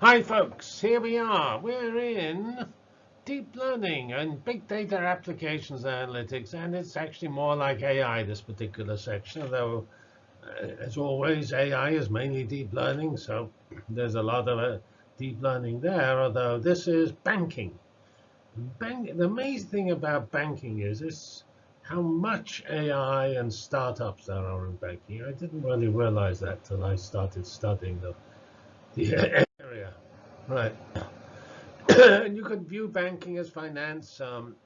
Hi folks, here we are. We're in deep learning and big data applications analytics, and it's actually more like AI, this particular section, although uh, as always, AI is mainly deep learning, so there's a lot of uh, deep learning there, although this is banking. Bank, the amazing thing about banking is how much AI and startups there are in banking. I didn't really realize that till I started studying the, the Right. and you could view banking as finance, um,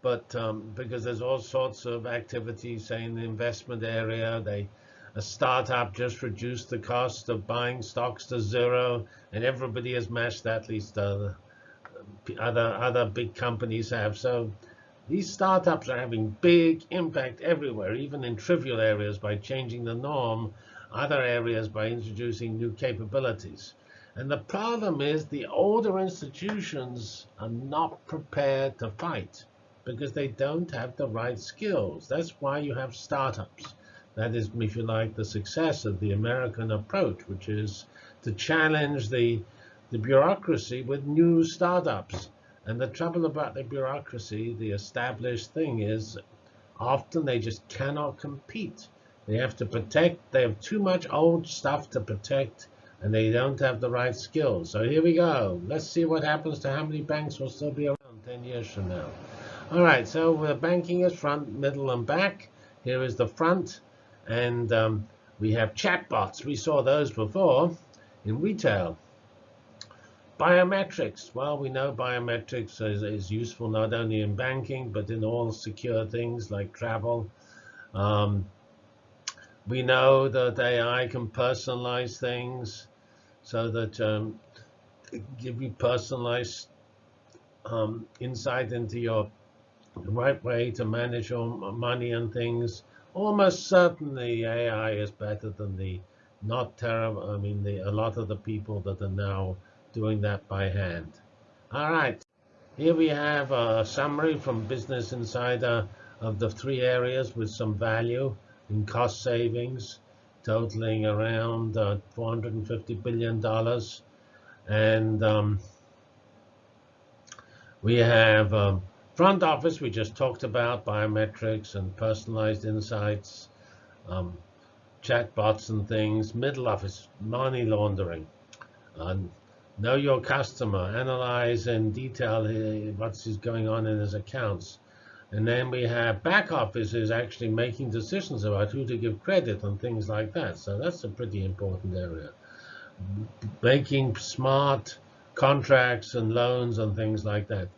but um, because there's all sorts of activities, say in the investment area, they a startup just reduced the cost of buying stocks to zero, and everybody has matched that. At least uh, other other big companies have. So these startups are having big impact everywhere, even in trivial areas by changing the norm, other areas by introducing new capabilities. And the problem is the older institutions are not prepared to fight because they don't have the right skills. That's why you have startups. That is, if you like, the success of the American approach, which is to challenge the, the bureaucracy with new startups. And the trouble about the bureaucracy, the established thing is often they just cannot compete. They have to protect. They have too much old stuff to protect and they don't have the right skills. So here we go. Let's see what happens to how many banks will still be around 10 years from now. All right, so the banking is front, middle, and back. Here is the front, and um, we have chatbots. We saw those before in retail. Biometrics. Well, we know biometrics is, is useful not only in banking, but in all secure things like travel. Um, we know that AI can personalize things so that um, give you personalized um, insight into your right way to manage your money and things. Almost certainly AI is better than the not terrible, I mean, the, a lot of the people that are now doing that by hand. All right, here we have a summary from Business Insider of the three areas with some value in cost savings totaling around uh, $450 billion. And um, we have um, front office, we just talked about biometrics and personalized insights, um, chatbots and things. Middle office, money laundering. Uh, know your customer, analyze in detail what's going on in his accounts. And then we have back offices actually making decisions about who to give credit and things like that. So that's a pretty important area. Making smart contracts and loans and things like that.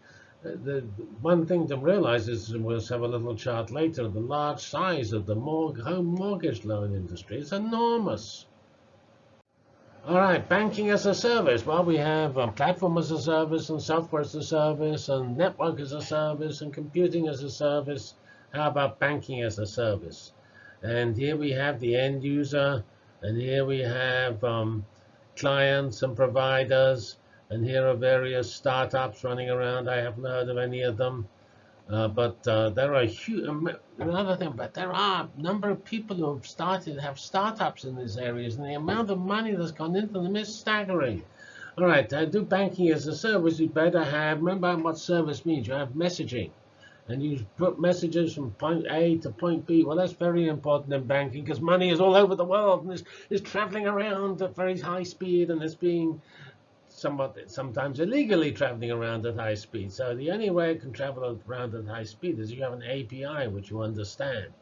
Uh, the, one thing to realize is, we'll have a little chart later, the large size of the home mortgage loan industry is enormous. All right, banking as a service. Well, we have um, platform as a service and software as a service and network as a service and computing as a service. How about banking as a service? And here we have the end user, and here we have um, clients and providers, and here are various startups running around. I haven't heard of any of them. Uh, but uh, there are huge, another thing, but there are a number of people who have started, have startups in these areas, and the amount of money that's gone into them is staggering. All right, to do banking as a service, you better have, remember what service means. You have messaging, and you put messages from point A to point B. Well, that's very important in banking because money is all over the world and is, is traveling around at very high speed and it's being somewhat sometimes illegally traveling around at high speed. So the only way it can travel around at high speed is you have an API which you understand.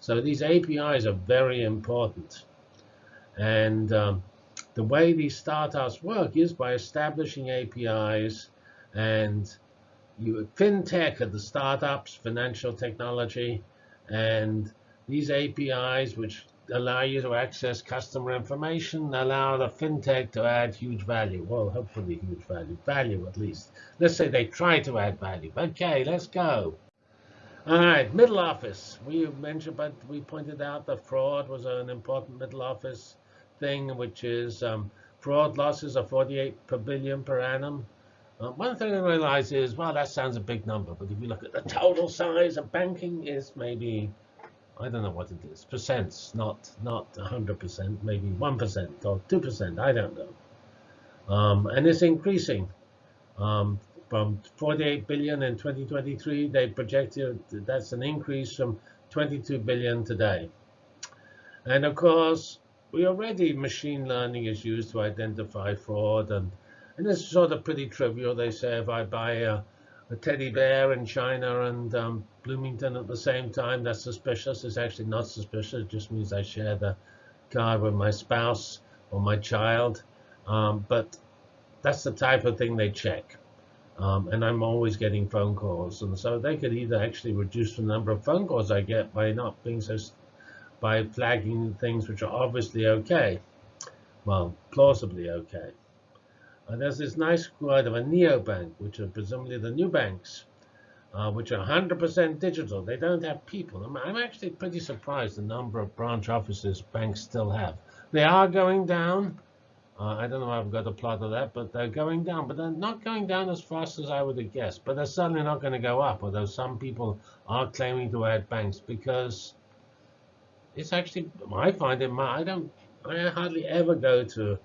So these APIs are very important. And um, the way these startups work is by establishing APIs and you fintech are the startups, financial technology, and these APIs, which allow you to access customer information, allow the fintech to add huge value. Well, hopefully huge value, value at least. Let's say they try to add value. Okay, let's go. All right, middle office. We mentioned, but we pointed out that fraud was an important middle office thing, which is um, fraud losses are 48 per billion per annum. Uh, one thing I realize is, well, that sounds a big number, but if you look at the total size of banking, is maybe I don't know what it is. Percents, not not 100%, maybe 1% or 2%. I don't know. Um, and it's increasing. Um, from 48 billion in 2023, they projected that's an increase from 22 billion today. And of course, we already machine learning is used to identify fraud, and and it's sort of pretty trivial. They say if I buy a, a teddy bear in China and um, Bloomington at the same time, that's suspicious. It's actually not suspicious. It just means I share the card with my spouse or my child. Um, but that's the type of thing they check. Um, and I'm always getting phone calls. And so they could either actually reduce the number of phone calls I get by not being so, by flagging things which are obviously okay. Well, plausibly okay. There's this nice quote of a neobank, which are presumably the new banks, uh, which are 100% digital. They don't have people. I'm, I'm actually pretty surprised the number of branch offices banks still have. They are going down. Uh, I don't know if I've got a plot of that, but they're going down. But they're not going down as fast as I would have guessed. But they're certainly not going to go up, although some people are claiming to add banks because it's actually, I find it, I don't, I hardly ever go to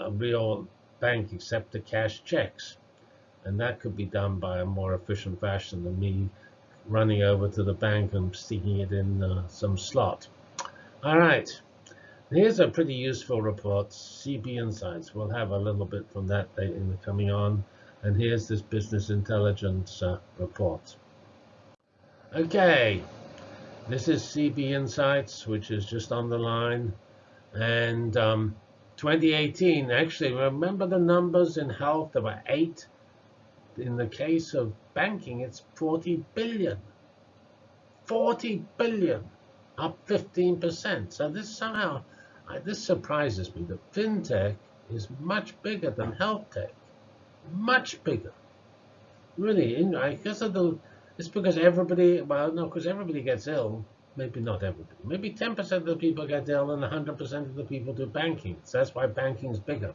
a real bank except to cash checks. And that could be done by a more efficient fashion than me running over to the bank and sticking it in uh, some slot. All right. Here's a pretty useful report, CB Insights. We'll have a little bit from that in the coming on. And here's this business intelligence uh, report. Okay, this is CB Insights, which is just on the line. And um, 2018, actually, remember the numbers in health? There were eight. In the case of banking, it's 40 billion. 40 billion, up 15%. So this somehow this surprises me. that fintech is much bigger than health tech, much bigger. Really, I guess it's because everybody, well, no, because everybody gets ill. Maybe not everybody. Maybe 10% of the people get ill and 100% of the people do banking. So that's why banking is bigger.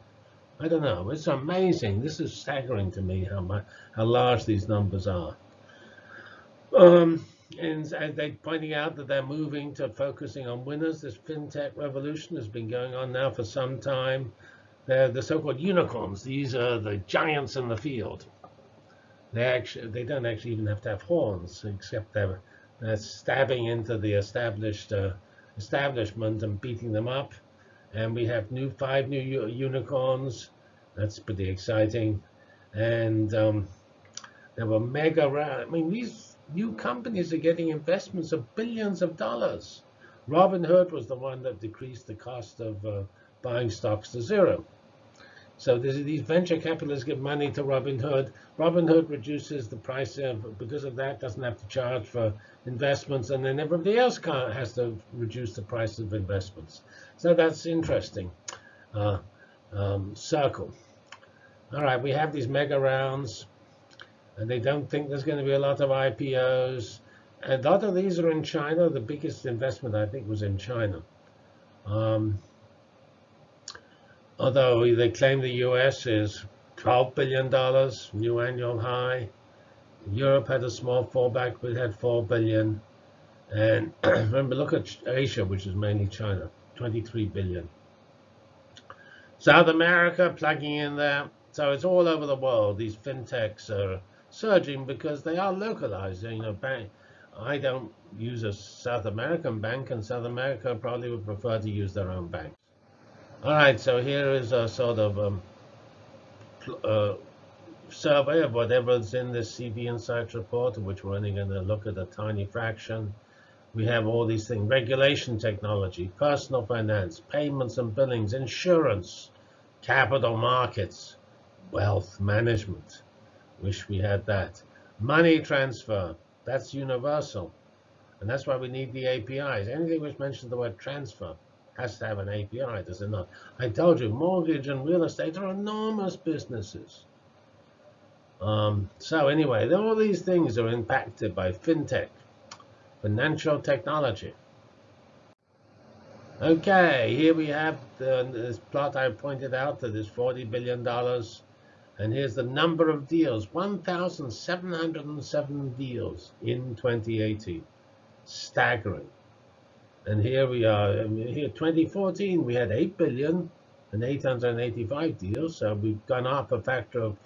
I don't know. It's amazing. This is staggering to me how much, how large these numbers are. Um, and they're pointing out that they're moving to focusing on winners. This fintech revolution has been going on now for some time. They're the so-called unicorns. These are the giants in the field. They actually they don't actually even have to have horns, except they're, they're stabbing into the established uh, establishment and beating them up. And we have new five new unicorns. That's pretty exciting. And um, there were mega. I mean, these new companies are getting investments of billions of dollars. Robinhood was the one that decreased the cost of uh, buying stocks to zero. So these venture capitalists give money to Robinhood. Robinhood reduces the price of, because of that, doesn't have to charge for investments, and then everybody else has to reduce the price of investments. So that's interesting. Uh, um, circle. All right, we have these mega rounds and they don't think there's going to be a lot of IPOs. And a lot of these are in China. The biggest investment, I think, was in China. Um, although they claim the US is $12 billion, new annual high. Europe had a small fallback, but it had 4 billion. And remember, look at Asia, which is mainly China, 23 billion. South America plugging in there. So it's all over the world. These fintechs are surging because they are localized. You know, bank. I don't use a South American bank, and South America probably would prefer to use their own banks. All right, so here is a sort of um, uh, survey of whatever's in this CB Insights report, which we're only going to look at a tiny fraction. We have all these things, regulation technology, personal finance, payments and billings, insurance, capital markets, wealth management, Wish we had that. Money transfer, that's universal. And that's why we need the APIs. Anything which mentions the word transfer has to have an API, does it not? I told you, mortgage and real estate are enormous businesses. Um, so anyway, all these things are impacted by fintech, financial technology. Okay, here we have the, this plot I pointed out that is $40 billion and here's the number of deals, 1,707 deals in 2018. Staggering. And here we are, here 2014, we had 8 billion, and 885 deals. So we've gone up a factor of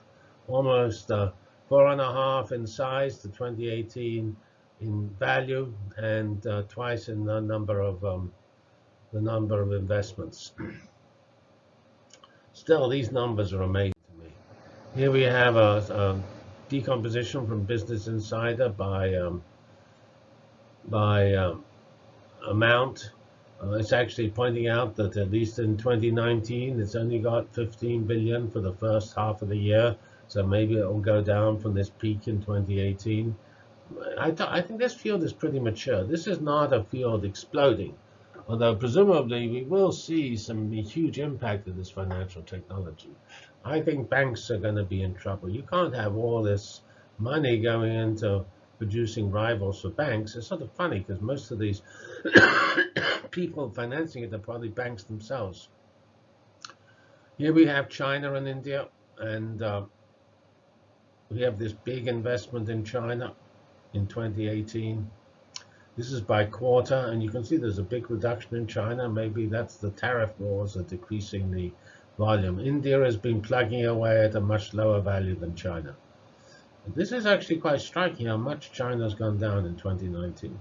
almost uh, four and a half in size to 2018 in value and uh, twice in the number of um, the number of investments. Still, these numbers are amazing to me. Here we have a, a decomposition from Business Insider by um, by um, amount. Uh, it's actually pointing out that at least in 2019, it's only got 15 billion for the first half of the year. So maybe it will go down from this peak in 2018. I, th I think this field is pretty mature. This is not a field exploding, although presumably we will see some huge impact of this financial technology. I think banks are going to be in trouble. You can't have all this money going into producing rivals for banks. It's sort of funny because most of these people financing it are probably banks themselves. Here we have China and India, and uh, we have this big investment in China in 2018. This is by quarter, and you can see there's a big reduction in China. Maybe that's the tariff wars are decreasing the volume. India has been plugging away at a much lower value than China. This is actually quite striking how much China's gone down in 2019.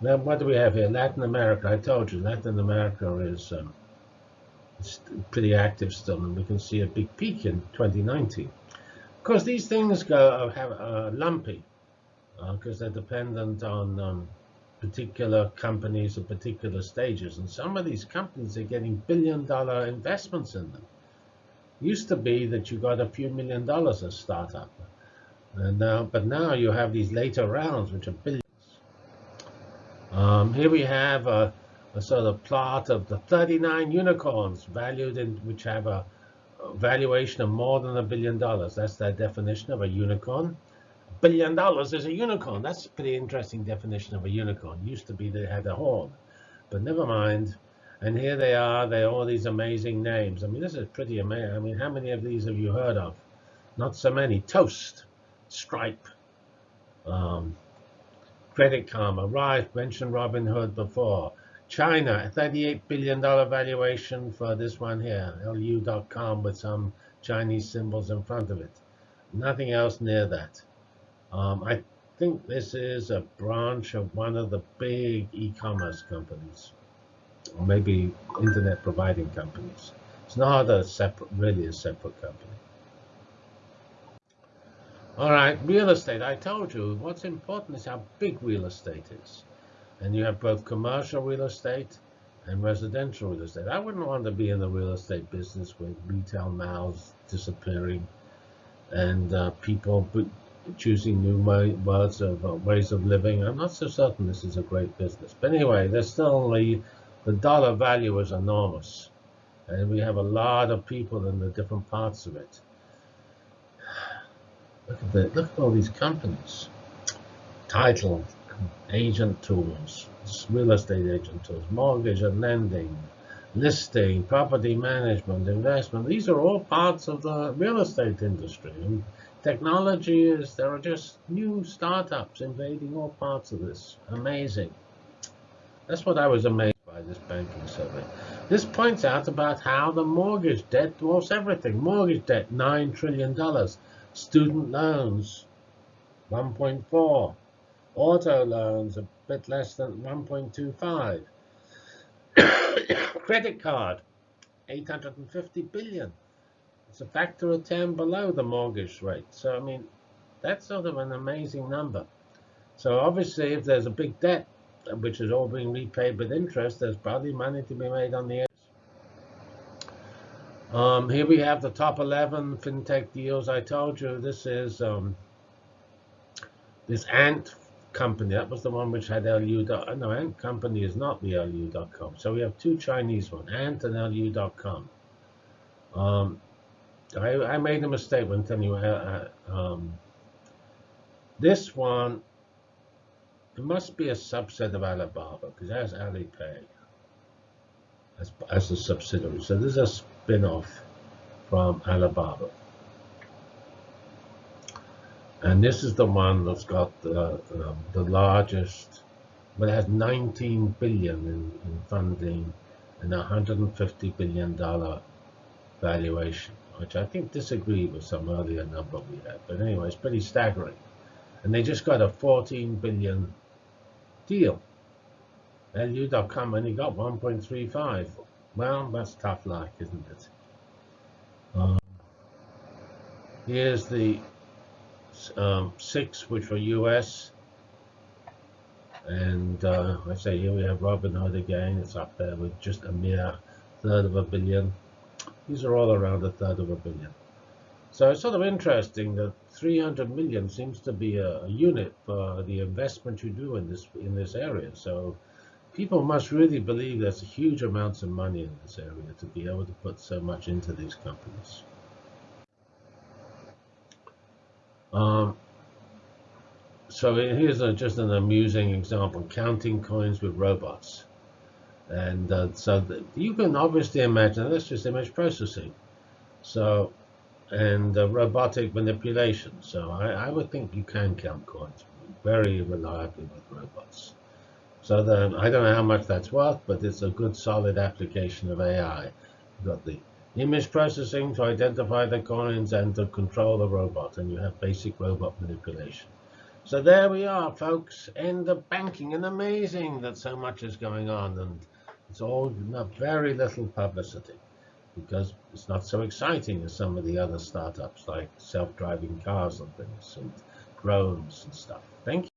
Now, what do we have here? Latin America. I told you, Latin America is um, pretty active still, and we can see a big peak in 2019. Of course, these things go uh, have uh, lumpy because uh, they're dependent on um, particular companies at particular stages. And some of these companies are getting billion-dollar investments in them. Used to be that you got a few million dollars a startup. And now, but now you have these later rounds, which are billions. Um, here we have a, a, sort of plot of the 39 unicorns valued in, which have a, valuation of more than a billion dollars. That's their definition of a unicorn. Billion dollars is a unicorn. That's a pretty interesting definition of a unicorn. Used to be they had a horn, but never mind. And here they are. They all these amazing names. I mean, this is pretty amazing. I mean, how many of these have you heard of? Not so many. Toast. Stripe, um, Credit Karma, Rife, mentioned Robinhood before. China, $38 billion valuation for this one here, lu.com with some Chinese symbols in front of it. Nothing else near that. Um, I think this is a branch of one of the big e-commerce companies, or maybe internet providing companies. It's not a separate, really a separate company. All right, real estate. I told you what's important is how big real estate is. And you have both commercial real estate and residential real estate. I wouldn't want to be in the real estate business with retail malls disappearing and uh, people choosing new ways of, uh, ways of living. I'm not so certain this is a great business. But anyway, there's still only, the dollar value is enormous. And we have a lot of people in the different parts of it. Look at that. Look at all these companies. Title, agent tools, real estate agent tools, mortgage and lending, listing, property management, investment. These are all parts of the real estate industry. And technology is, there are just new startups invading all parts of this. Amazing. That's what I was amazed by this banking survey. This points out about how the mortgage debt dwarfs everything. Mortgage debt, $9 trillion. Student loans, 1.4. Auto loans, a bit less than 1.25. Credit card, 850 billion. It's a factor of 10 below the mortgage rate. So, I mean, that's sort of an amazing number. So obviously, if there's a big debt, which is all being repaid with interest, there's probably money to be made on the um, here we have the top 11 fintech deals. I told you this is um, this Ant company. That was the one which had LU. No, Ant company is not the LU.com. So we have two Chinese ones, Ant and LU.com. Um, I, I, made a mistake when telling you. Uh, uh, um, this one, it must be a subset of Alibaba because that's Alipay as, as a subsidiary. So this is a spin-off from Alibaba. And this is the one that's got the, um, the largest, but it has 19 billion in, in funding and a 150 billion dollar valuation, which I think disagree with some earlier number we had. But anyway, it's pretty staggering. And they just got a 14 billion deal. LU.com only got 1.35. Well, that's tough luck, isn't it? Um, here's the um, six, which were US. And uh, I say here we have Robinhood again. It's up there with just a mere third of a billion. These are all around a third of a billion. So it's sort of interesting that 300 million seems to be a, a unit for the investment you do in this in this area. So people must really believe there's huge amounts of money in this area to be able to put so much into these companies. Um, so here's a, just an amusing example, counting coins with robots. And uh, so you can obviously imagine, that's just image processing. So, and uh, robotic manipulation. So I, I would think you can count coins very reliably with robots. So then, I don't know how much that's worth, but it's a good solid application of AI. You've got the image processing to identify the coins and to control the robot, and you have basic robot manipulation. So there we are, folks, in the banking, and amazing that so much is going on, and it's all very little publicity because it's not so exciting as some of the other startups like self-driving cars and things and drones and stuff. Thank you.